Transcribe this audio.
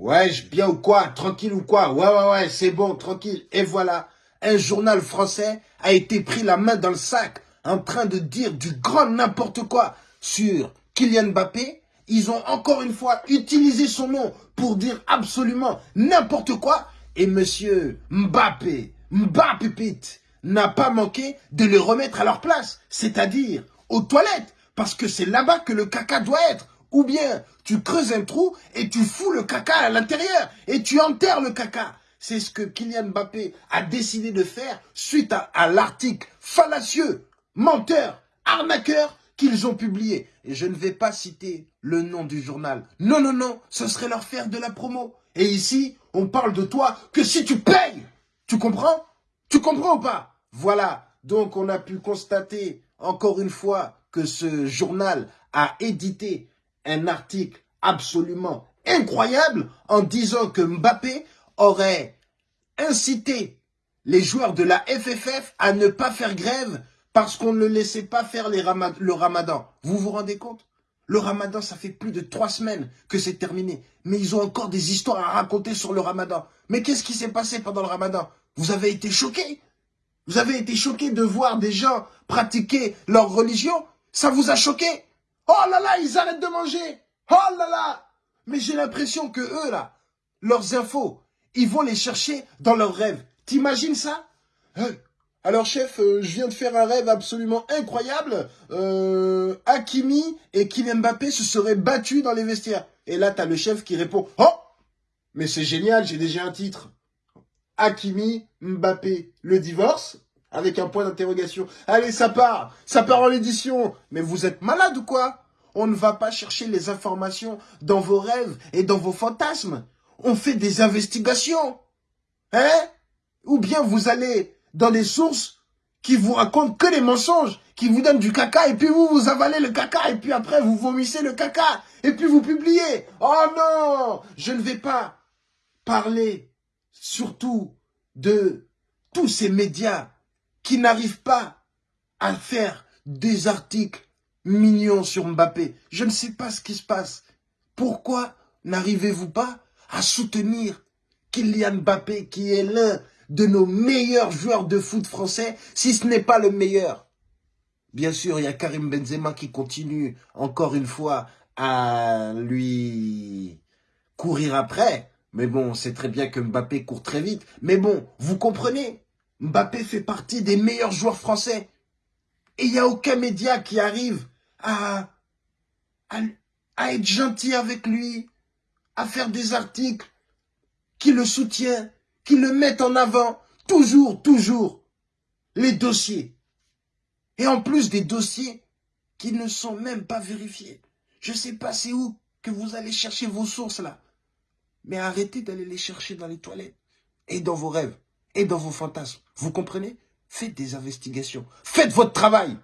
Ouais, bien ou quoi Tranquille ou quoi? Ouais, ouais, ouais, c'est bon, tranquille. Et voilà, un journal français a été pris la main dans le sac en train de dire du grand n'importe quoi sur Kylian Mbappé. Ils ont encore une fois utilisé son nom pour dire absolument n'importe quoi. Et monsieur Mbappé, Mbappé n'a pas manqué de les remettre à leur place, c'est-à-dire aux toilettes, parce que c'est là-bas que le caca doit être. Ou bien tu creuses un trou et tu fous le caca à l'intérieur et tu enterres le caca. C'est ce que Kylian Mbappé a décidé de faire suite à, l'article fallacieux, menteur, arnaqueur qu'ils ont publié. Et je ne vais pas citer le nom du journal. Non, non, non, ce serait leur faire de la promo. Et ici, on parle de toi que si tu payes. Tu comprends? Tu comprends ou pas? Voilà, donc on a pu constater encore une fois que ce journal a édité un article absolument incroyable en disant que Mbappé aurait incité les joueurs de la FFF à ne pas faire grève parce qu'on ne laissait pas faire le ramadan. Vous vous rendez compte? Le ramadan, ça fait plus de trois semaines que c'est terminé. Mais ils ont encore des histoires à raconter sur le ramadan. Mais qu'est-ce qui s'est passé pendant le ramadan? Vous avez été choqués Vous avez été choqués de voir des gens pratiquer leur religion? Ça vous a choqué? Oh là là, ils arrêtent de manger. Oh là là. Mais j'ai l'impression que eux, là, leurs infos, ils vont les chercher dans leurs rêves. T'imagines ça? Alors chef, euh, je viens de faire un rêve absolument incroyable. Euh, Hakimi et Kylian Mbappé se seraient battus dans les vestiaires. Et là, t'as le chef qui répond « Oh Mais c'est génial, j'ai déjà un titre. Hakimi, Mbappé, le divorce ?» Avec un point d'interrogation. Allez, ça part, ça part en édition. Mais vous êtes malade ou quoi? On ne va pas chercher les informations dans vos rêves et dans vos fantasmes. On fait des investigations. Hein? Ou bien vous allez dans des sources qui vous racontent que les mensonges, qui vous donnent du caca, et puis vous, vous avalez le caca, et puis après, vous vomissez le caca, et puis vous publiez. Oh non Je ne vais pas parler surtout de tous ces médias qui n'arrive pas à faire des articles mignons sur Mbappé. Je ne sais pas ce qui se passe. Pourquoi n'arrivez-vous pas à soutenir Kylian Mbappé, qui est l'un de nos meilleurs joueurs de foot français, si ce n'est pas le meilleur? Bien sûr, il y a Karim Benzema qui continue encore une fois à lui courir après. Mais bon, c'est très bien que Mbappé court très vite. Mais bon, vous comprenez Mbappé fait partie des meilleurs joueurs français. Et il n'y a aucun média qui arrive à, être gentil avec lui, à faire des articles qui le soutiennent, qui le mettent en avant. Toujours, toujours, les dossiers. Et en plus des dossiers qui ne sont même pas vérifiés. Je ne sais pas c'est où que vous allez chercher vos sources là. Mais arrêtez d'aller les chercher dans les toilettes et dans vos rêves et dans vos fantasmes. Vous comprenez? Faites des investigations. Faites votre travail.